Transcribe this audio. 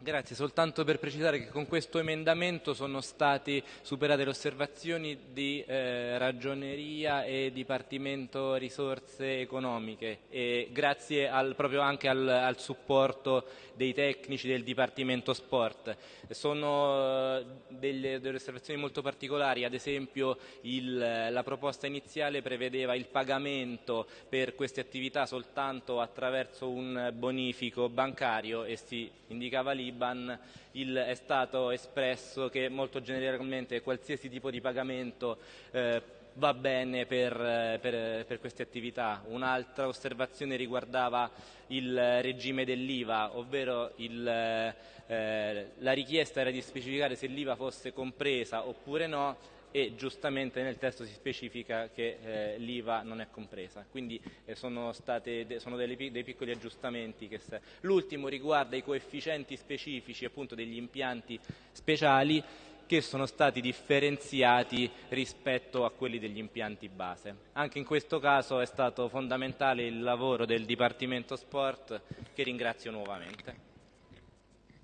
Grazie, soltanto per precisare che con questo emendamento sono state superate le osservazioni di eh, ragioneria e Dipartimento risorse economiche e grazie al, proprio anche al, al, supporto dei tecnici del Dipartimento Sport. Sono eh, delle, delle osservazioni molto particolari, ad esempio il, la proposta iniziale prevedeva il pagamento per queste attività soltanto attraverso un bonifico bancario e si indicava lì l'Iban è stato espresso che molto generalmente qualsiasi tipo di pagamento eh, va bene per, per, per, queste attività. Un'altra osservazione riguardava il regime dell'IVA, ovvero il, eh, la richiesta era di specificare se l'IVA fosse compresa oppure no e giustamente nel testo si specifica che eh, l'IVA non è compresa, quindi eh, sono, state, sono delle, dei piccoli aggiustamenti. L'ultimo riguarda i coefficienti specifici appunto degli impianti speciali che sono stati differenziati rispetto a quelli degli impianti base. Anche in questo caso è stato fondamentale il lavoro del Dipartimento Sport che ringrazio nuovamente.